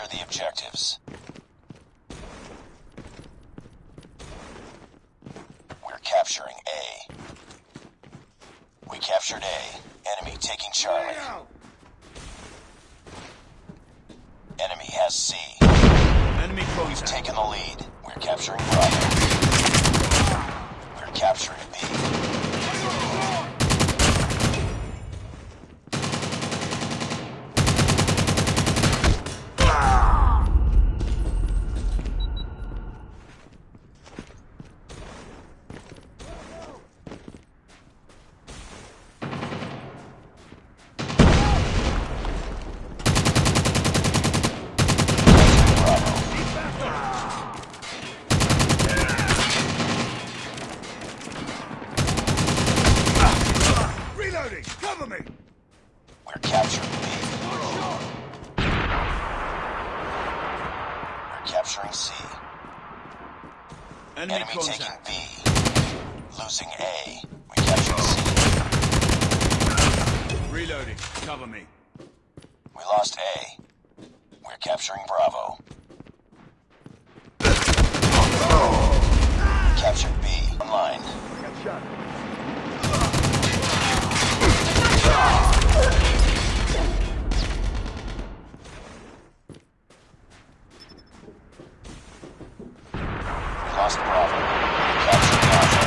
Capture the objectives. We're capturing A. We captured A. Enemy taking Charlie. Enemy has C. Enemy We've taken the lead. We're capturing Bravo. We're capturing B. Reloading! Cover me! We're capturing B. We're capturing C. Enemy, Enemy taking. B. Losing A. We captured C. Reloading. Cover me. We lost A. We're capturing Bravo. Captured B. Online. We lost Bravo. Captured Alpha.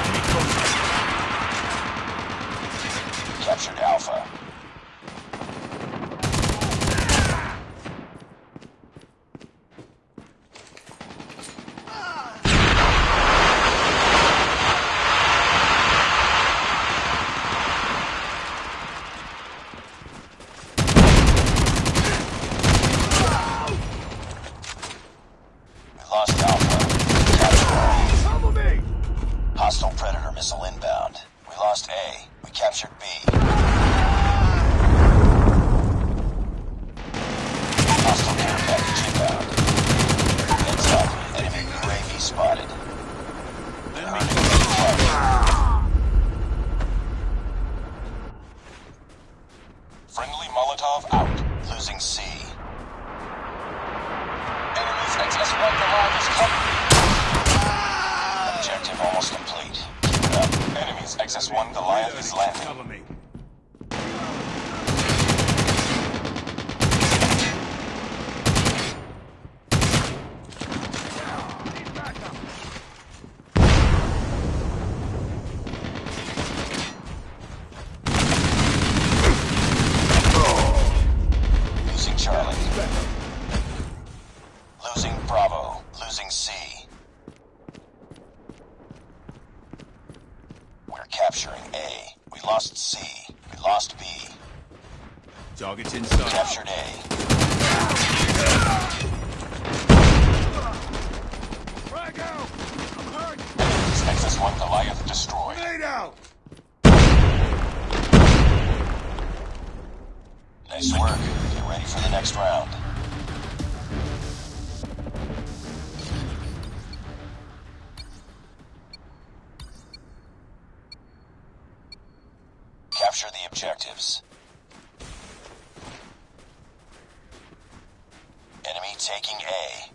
Captured Alpha. We lost Alpha. Captured Cover me! B. Hostile Predator missile inbound. We lost A. We captured B. Hostile care package inbound. Heads up. Enemy UAV spotted. Enemy Earning contact. flight. Friendly Molotov out. Losing C. Enemy's XS-1 Goliath is coming. Objective almost complete. Keep it up. XS-1 Goliath is landing. Cover me. Losing Charlie. Losing Bravo. Losing C. We're capturing A. We lost C. We lost B. Target inside. Captured A. Frag out! I'm hurt! Enemy's XS-1 Goliath destroyed. Grenade out! Nice work. Get ready for the next round. Objectives. Enemy taking A.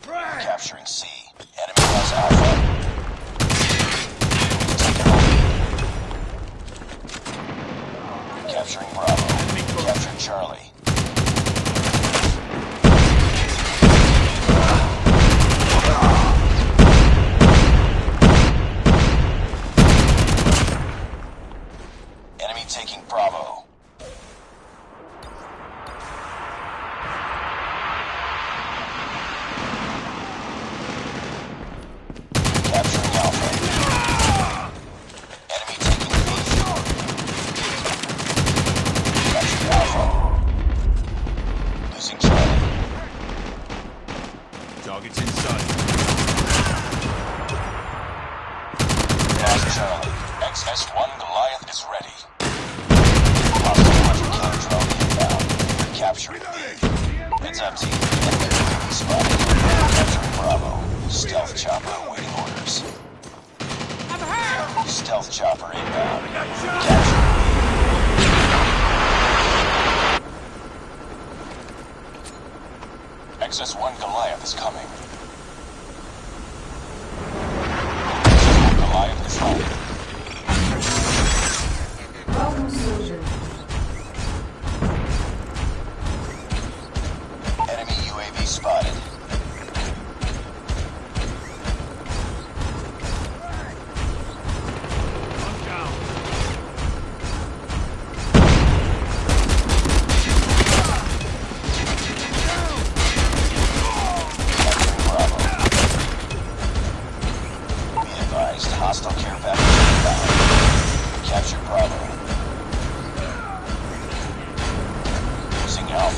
Frag! Capturing C. Enemy has Alpha. Taking the lead. Capturing Bravo. Captured Charlie. Target's in sight. Charlie. XS-1 Goliath is ready. Hostile hunter inbound. Capturing lead. Heads up, team. Enemy drone spotted. Capturing Bravo. Stealth chopper awaiting orders. I'm hurt! Stealth chopper inbound. Capturing XS-1 Goliath is coming.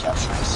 adjustments.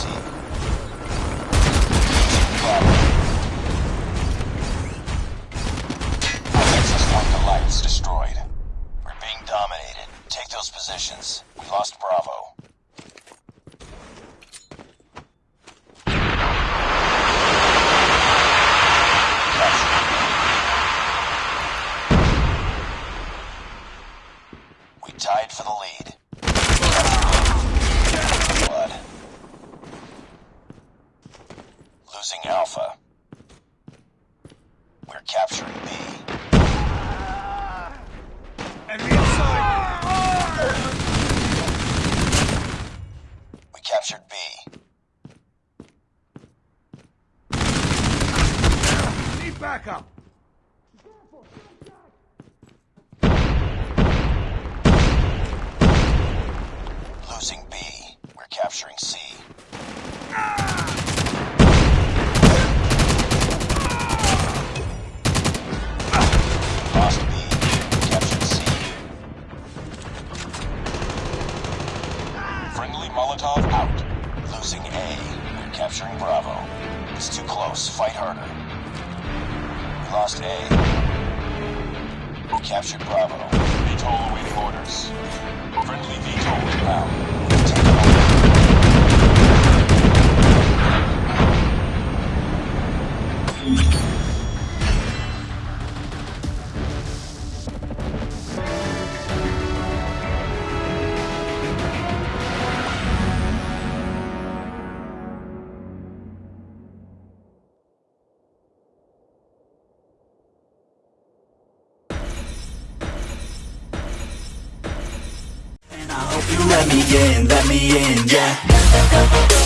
We're capturing B. Enemy inside! We captured B. Need backup! Losing B. We're capturing C. Ah! me in, let me in, yeah.